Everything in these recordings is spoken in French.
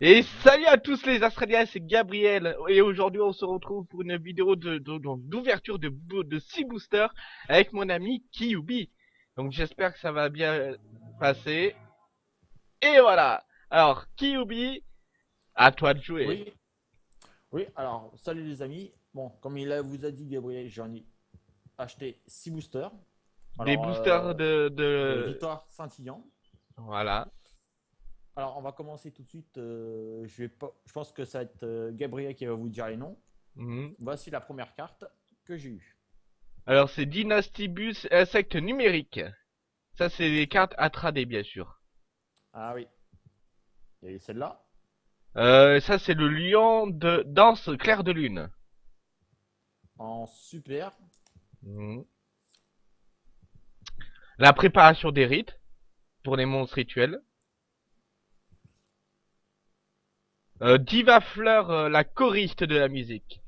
Et salut à tous les Australiens, c'est Gabriel et aujourd'hui on se retrouve pour une vidéo de d'ouverture de, de, de 6 boosters avec mon ami Kyubi. Donc j'espère que ça va bien passer. Et voilà. Alors Kyubi, à toi de jouer. Oui. Oui, alors salut les amis. Bon, comme il vous a dit Gabriel, j'en ai acheté 6 boosters. Des boosters euh, de, de... de Victoire Saint-Illan. Voilà. Alors, on va commencer tout de suite. Euh, je, vais pas, je pense que ça va être euh, Gabriel qui va vous dire les noms. Mhm. Voici la première carte que j'ai eue. Alors c'est Dynastibus insecte numérique. Ça c'est les cartes Atradé bien sûr. Ah oui. A celle-là. Euh, ça c'est le lion de danse clair de lune. En super. Mhm. La préparation des rites pour les monstres rituels. Euh, Diva Fleur, euh, la choriste de la musique.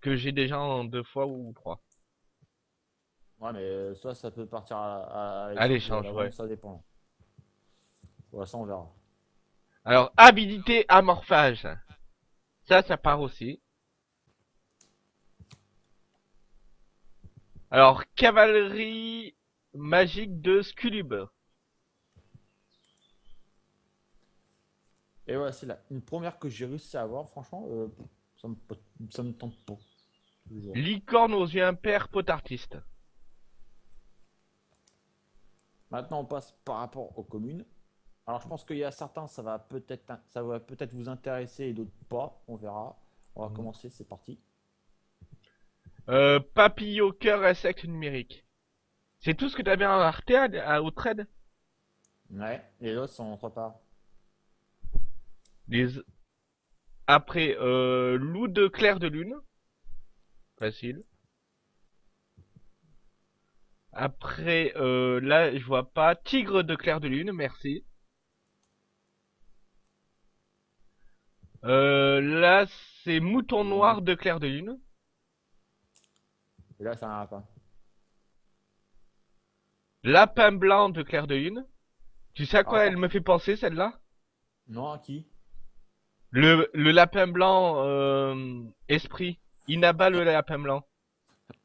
Que j'ai déjà en deux fois ou trois. Ouais, mais euh, ça, ça peut partir à, À l'échange, ouais. Ça dépend. Ouais, ça, on verra. Alors, habilité amorphage. Ça, ça part aussi. Alors, cavalerie magique de Sculub. Et voilà, c'est une première que j'ai réussi à avoir. Franchement, euh, ça, me, ça me tente pas. Licorne aux yeux impairs potartiste. Maintenant, on passe par rapport aux communes. Alors, je pense qu'il y a certains, ça va peut-être, ça va peut-être vous intéresser et d'autres pas. On verra. On va Mhm. commencer. C'est parti. Euh, papillot cœur insecte numérique. C'est tout ce que t'avais en Arte à, à- au trade? Ouais. Les autres sont autre part. Les... Après, euh, loup de clair de lune. Facile. Après, euh, là, je vois pas. Tigre de clair de lune, merci. Euh, là, c'est mouton noir de clair de lune. Là, ça n'a pas. Lapin blanc de clair de lune. Tu sais à quoi Ah. elle me fait penser, celle-là? Non, à qui? Le, le lapin blanc, euh, esprit. Inaba le lapin blanc.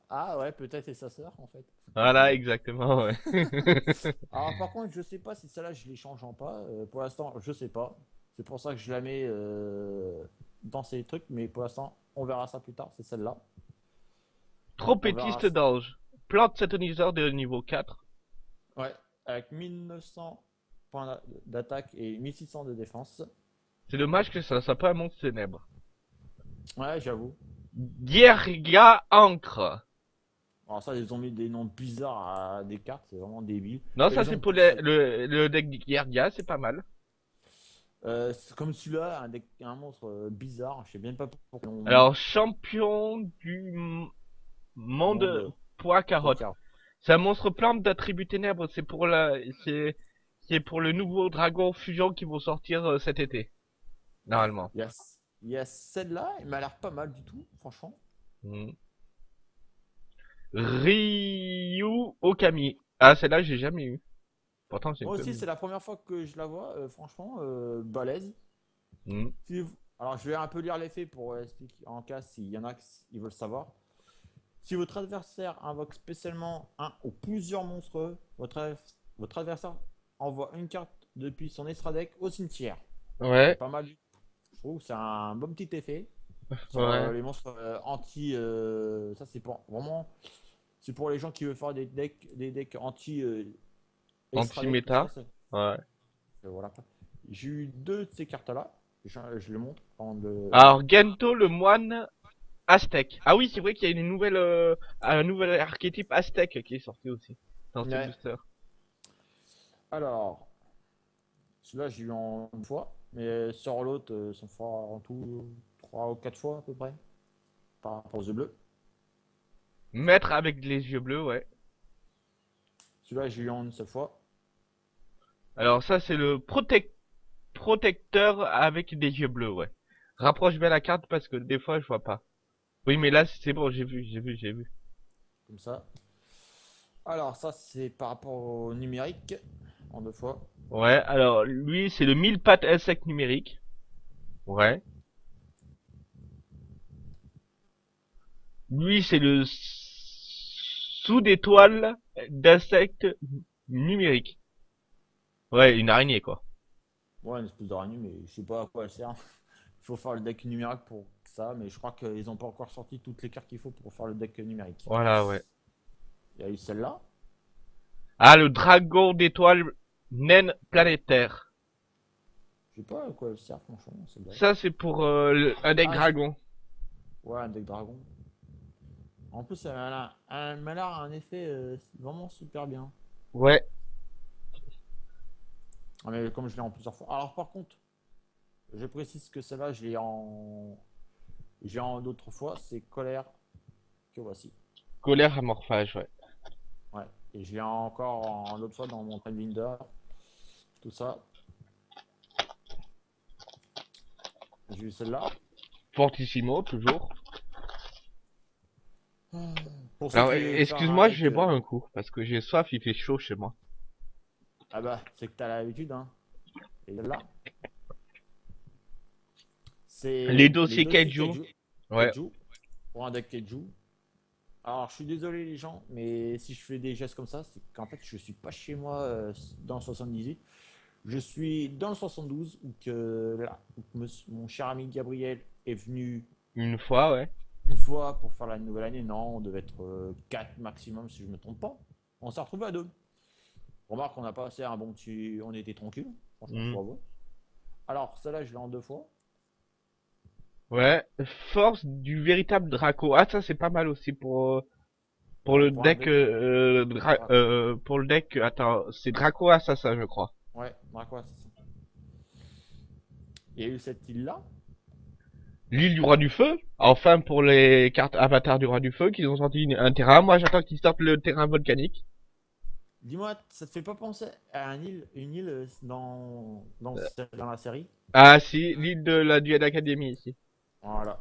Ah ouais, peut-être c'est sa sœur en fait. Voilà, exactement, ouais. Alors par contre, je sais pas si celle-là je les change en pas. Euh, pour l'instant, je sais pas. C'est pour ça que je la mets euh, dans ces trucs, mais pour l'instant, on verra ça plus tard. C'est celle-là. Trompettiste d'ange. Plante satoniseur de niveau 4. Ouais. Avec 1900 points d'a- d'attaque et 1600 de défense. C'est dommage que ça soit pas un monstre ténèbre. Ouais, j'avoue. Dierga Ancre. Alors ça, ils ont mis des noms bizarres à des cartes, c'est vraiment débile. Non, Et ça c'est pour le, le, le deck Dierga, c'est pas mal. Euh, comme celui-là, un, deck- un monstre euh, bizarre. Je sais même pas pourquoi. on- Alors, champion du monde Monde. poids carotte. Car- C'est un monstre plante d'attribut ténèbres, c'est pour la, c'est, c'est pour le nouveau dragon fusion qui vont sortir euh, cet été. Normalement. Il y a, il y a celle-là, il m'a l'air pas mal du tout, franchement. Mhm. Ryu Okami. Ah, celle-là, j'ai jamais eu. Pourtant, Moi aussi, c'est la première fois que je la vois, euh, franchement, euh, balèze. Si vous- Alors, je vais un peu lire les faits pour euh, expliquer en cas s'il y en a qui veulent savoir. Si votre adversaire invoque spécialement un ou plusieurs monstres, votre, votre adversaire envoie une carte depuis son extra deck au cimetière. Ouais, Pas mal. Je trouve que c'est un bon petit effet. Sur, ouais. euh, les monstres euh, anti. euh, ça, c'est pour vraiment. C'est pour les gens qui veulent faire des decks, des decks anti. Anti-méta. ouais. voilà. J'ai eu deux de ces cartes-là. Je, je les montre de. Alors, Gento, le moine aztèque. Ah oui, c'est vrai qu'il y a une nouvelle, un nouvel archétype aztèque qui est sorti aussi. Dans ce Ouais. booster. Alors, celui-là, j'ai eu en une fois. Mais sur l'autre, euh, ça fera en tout 3 ou 4 fois à peu près. Par rapport aux yeux bleus. Maître avec les yeux bleus, ouais. Celui-là, j'ai eu en une seule fois. Alors ça, c'est le protec- protecteur avec des yeux bleus, ouais. Rapproche bien la carte parce que des fois, je vois pas. Oui, mais là, c'est bon, j'ai vu, j'ai vu, j'ai vu. Comme ça. Alors, ça, c'est par rapport au numérique. En deux fois. Ouais, alors lui, c'est le mille pattes insecte numérique. Ouais. Lui, c'est le sous d'étoile d'insectes numériques. Ouais, une araignée, quoi. Ouais, une espèce d'araignée, mais je sais pas à quoi elle sert. Il faut faire le deck numérique pour ça, mais je crois qu'ils ont pas encore sorti toutes les cartes qu'il faut pour faire le deck numérique. Voilà, ouais. Il y a eu celle-là. Ah, le dragon d'étoile naine planétaire. Je sais pas à quoi elle sert, franchement. Ça, c'est pour euh, le- un deck Ah, dragon. Ouais, un deck dragon. En plus, elle a, elle l'air un effet euh, vraiment super bien. Ouais. Ah, mais comme je l'ai en plusieurs fois. Alors, par contre, je précise que celle-là, je l'ai en. J'ai en d'autres fois, c'est colère que voici. Colère amorphage, ouais. Ouais. Et je l'ai encore en l'autre fois dans mon Timebinder. Tout ça. J'ai eu celle-là. Fortissimo, toujours. Alors, faire excuse-moi, je vais boire euh, un coup, parce que j'ai soif, il fait chaud chez moi. Ah bah, c'est que t'as l'habitude, hein. Et là. C'est Les dossiers Kaiju. Ouais. Kaiju, Pour un deck Keiju. Alors, je suis désolé, les gens, mais si je fais des gestes comme ça, c'est qu'en fait, je suis pas chez moi euh, dans le 78. Je suis dans le 72, où que là, où mon cher ami Gabriel est venu Une fois, ouais. une fois pour faire la nouvelle année. Non, on devait être 4 maximum, si je me trompe pas. On s'est retrouvé à deux. Remarque, on a passé un bon petit. On était tranquille. Franchement, avouer. Alors, celle-là, je l'ai en deux fois. Ouais. Force du véritable Draco. Ah, ça, c'est pas mal aussi pour, euh, pour le Pour deck, euh, euh, dra- pour le deck, attends, c'est Draco Assassin, je crois. Ouais, Draco Assassin. Il y a eu cette île-là. L'île du roi du feu. Enfin, pour les cartes avatars du roi du feu, qu'ils ont sorti un terrain. Moi, j'attends qu'ils sortent le terrain volcanique. Dis-moi, ça te fait pas penser à un île, une île dans, dans, dans la série? Ah, si, l'île de la Duel Academy, ici. Voilà.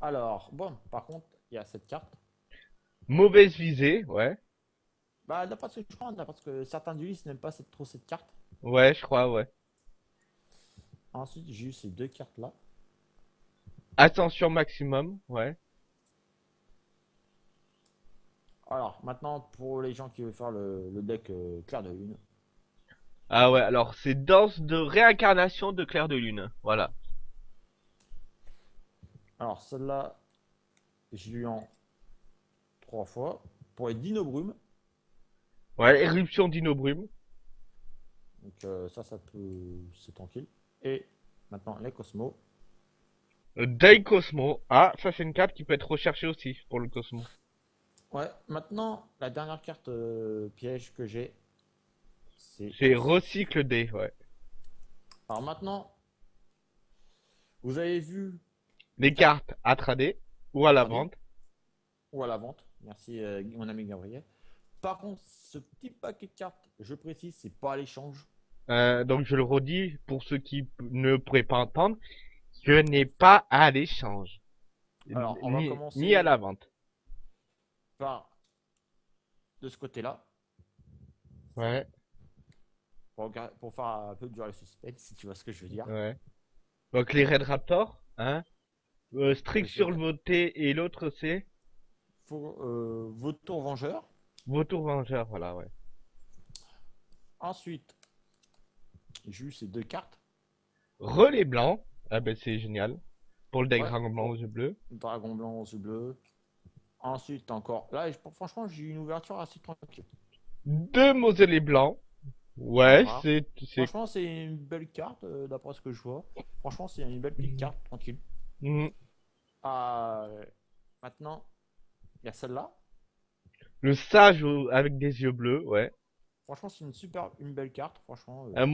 Alors, bon, par contre, il y a cette carte. Mauvaise visée, ouais. Bah, d'après ce que je crois, parce que certains duelistes n'aiment pas cette- trop cette carte. Ouais, je crois, ouais. Ensuite, j'ai eu ces deux cartes-là. Ascension maximum, ouais. Alors, maintenant, pour les gens qui veulent faire le, le deck euh, clair de lune. Ah ouais, alors c'est danse de réincarnation de Clair de Lune. Voilà. Alors, celle-là, j'ai eu en trois fois. Pour les Dino Brume. Ouais, éruption d'Inobrume. Donc, euh, ça, ça peut. C'est tranquille. Et maintenant, les Cosmos. Euh, Dai Cosmo. Ah, ça c'est une carte qui peut être recherchée aussi pour le Cosmo. Ouais, maintenant, la dernière carte euh, piège que j'ai, c'est. C'est recycle D, ouais. Alors maintenant, vous avez vu, Les cartes à trader ou à la vente. ou à la vente, merci euh, mon ami Gabriel. Par contre, ce petit paquet de cartes, je précise, c'est pas à l'échange. Euh, donc je le redis pour ceux qui ne pourraient pas entendre, ce n'est pas à l'échange. Alors, on va ni, commencer- ni à la vente. Par de ce côté-là, Ouais, pour faire un peu durer le suspense, si tu vois ce que je veux dire. ouais. Donc les Red Raptors, hein. Euh, strict Ok. sur le voté et l'autre c'est Faut, euh, Vautour Vengeur. Vautour Vengeur, voilà, ouais. Ensuite, j'ai eu ces deux cartes. Relais blanc, ah ben c'est génial. Pour le deck Ouais. dragon blanc aux yeux bleus. Dragon blanc aux yeux bleus. Ensuite, encore. Là, franchement, j'ai eu une ouverture assez tranquille. Deux mausolées blancs. Ouais, Voilà. c'est, Franchement, c'est une belle carte, euh, d'après ce que je vois. Franchement, c'est une belle petite Mhm. carte, tranquille. Ah, euh, maintenant, il y a celle-là. le sage avec des yeux bleus, ouais. Franchement, c'est une super, une belle carte, franchement. euh, Euh,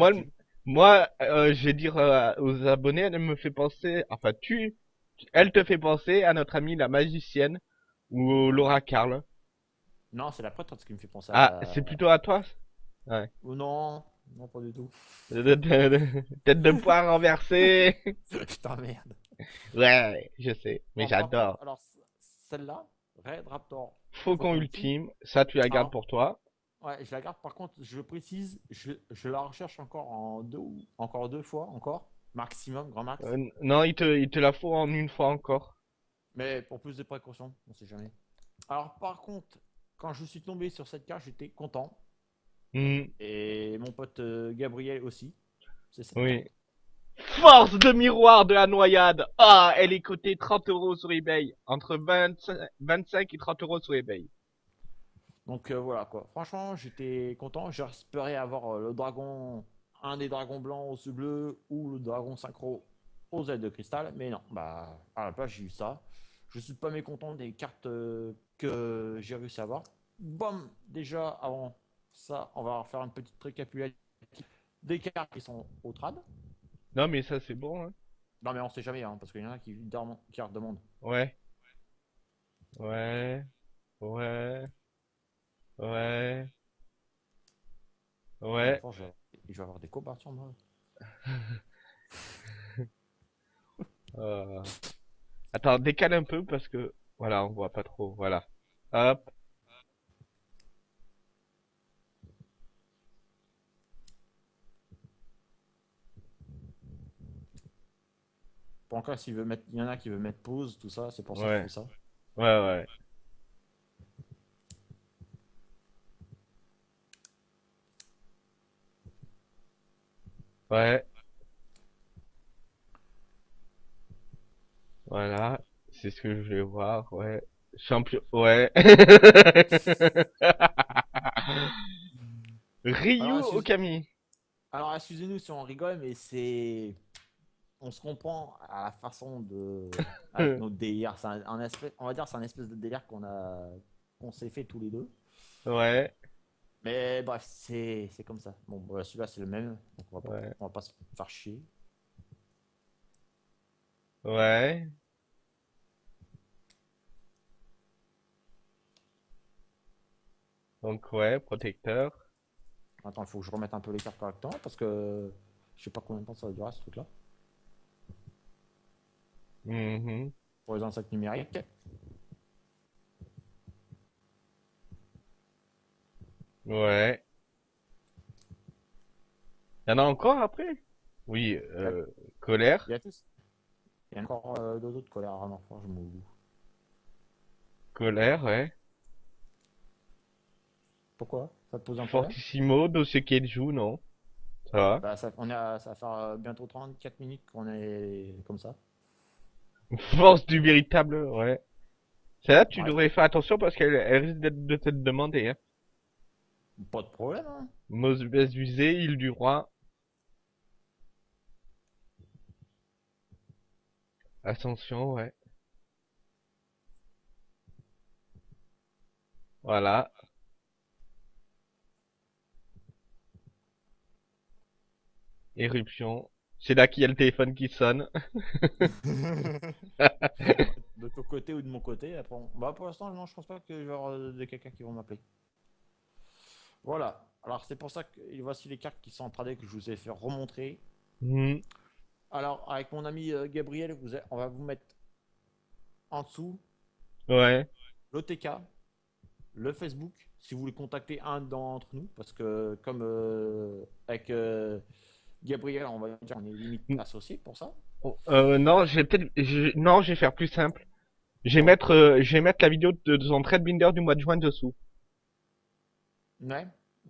moi, euh, je vais dire euh, aux abonnés, elle me fait penser, enfin tu, elle te fait penser à notre amie la magicienne ou Laura Carl. Non, c'est la prêtresse qui me fait penser Ah, à. c'est plutôt à toi? Oh non, non, pas du tout. Tête de poire renversée. je t'emmerde. Ouais, je sais, mais j'adore. Alors, celle-là, Red Raptor. Faucon ultime, ça tu la gardes Ah. pour toi. Ouais, je la garde. Par contre, je précise, je, je la recherche encore en deux, encore deux fois, encore. Maximum, grand max. Euh, non, il te, il te la faut en une fois encore. Mais pour plus de précautions, on sait jamais. Alors par contre, quand je suis tombé sur cette carte, j'étais content. Hmm, Et mon pote euh, Gabriel aussi. C'est ça. oui. Force de miroir de la noyade. Ah, elle est cotée 30 euros sur eBay. Entre 25, 25 et 30 euros sur eBay. Donc euh, voilà quoi. Franchement, j'étais content. J'espérais avoir euh, le dragon, un des dragons blancs aux yeux bleus ou le dragon synchro aux ailes de cristal. Mais non, bah à la place j'ai eu ça. Je suis pas mécontent des cartes euh, que j'ai réussi à avoir. Bon, déjà avant ça, on va faire une petite récapitulative des cartes qui sont au trad. Non, mais ça, c'est bon, hein. Non mais on sait jamais hein, parce qu'il y en a qui, dorment- qui redemandent. Ouais. Ouais. Ouais. Ouais. Ouais. Je vais- je vais avoir des coopérations moi. Euh, Attends, décale un peu parce que... Voilà, on voit pas trop. Voilà. Hop. Encore s'il veut mettre, il y en a qui veut mettre pause, tout ça, c'est pour ça que Ouais. je fais ça. Ouais, ouais. Ouais. Voilà. C'est ce que je vais voir, ouais. Champion, ouais. Ryu Alors, Okami. Alors excusez-nous si on rigole, mais c'est. On se comprend à la façon de. avec notre délire. C'est un. On va dire c'est un espèce de délire qu'on a. qu'on s'est fait tous les deux. Ouais. Mais bref, c'est c'est comme ça. Bon, voilà, celui-là c'est le même. Donc on va pas, Ouais. on va pas se faire chier. Ouais. Donc ouais, protecteur. Attends, il faut que je remette un peu les cartes correctement parce que. Je sais pas combien de temps ça va durer ce truc-là. Mhm. Pour les insectes numériques. Ouais. Il y en a encore après? Oui, euh, colère. Il y a tous. Il y a encore euh, deux autres colères à fort, je m'en fous. Colère, ouais. Pourquoi? Ça te pose un problème? Fortissimo, dossier Keiju, non? Ça va? Bah, ça, on à- ça va faire euh, bientôt 34 minutes qu'on est comme ça. Force du véritable, ouais. Celle-là, tu Ouais. devrais faire attention parce qu'elle elle risque d'être de te demander, hein. Pas de problème, hein. Mosbès usé, île du roi. Ascension, ouais. Voilà. Éruption. C'est là qu'il y a le téléphone qui sonne. de ton côté ou de mon côté. Après, on- bah, pour l'instant, non, je pense pas que je vais avoir euh, de quelqu'un qui vont m'appeler. Voilà. Alors, c'est pour ça que voici les cartes qui sont en tradé que je vous ai fait remontrer. Hmm. Alors, avec mon ami euh, Gabriel, vous a- on va vous mettre en dessous Ouais. l'OTK, le Facebook, si vous voulez contacter un d'entre nous, parce que comme euh, avec euh, Gabriel, on va dire on est limite Mm. associés pour ça. Oh, Euh, non, je vais peut-être, non, je vais faire plus simple. Je vais mettre, euh, je vais mettre la vidéo de, de son trade binder du mois de juin dessous. Ouais.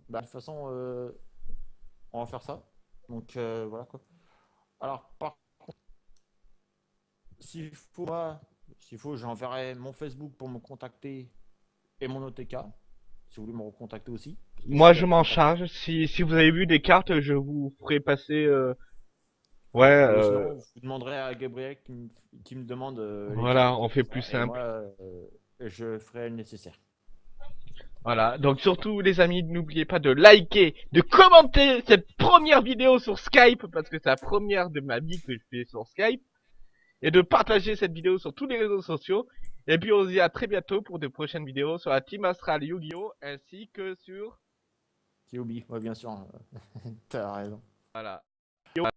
Bah, de toute façon, euh, on va faire ça. Donc euh, voilà quoi. Alors par contre, s'il faut, s'il faut, j'enverrai mon Facebook pour me contacter et mon OTK. Si vous voulez me recontacter aussi. Moi, je m'en charge. Si, si vous avez vu des cartes, je vous ferai passer, euh, ouais, Ou euh, sinon, vous demanderez à Gabriel qui me, qui me demande. euh, Voilà, on fait plus simple. moi, euh, je ferai le nécessaire. voilà. Donc surtout, les amis, n'oubliez pas de liker, de commenter cette première vidéo sur Skype, parce que c'est la première de ma vie que je fais sur Skype, et de partager cette vidéo sur tous les réseaux sociaux. Et puis on se dit à très bientôt pour de prochaines vidéos sur la Team Astral Yu-Gi-Oh! ainsi que sur, oublie, ouais, bien sûr. T'as raison. voilà.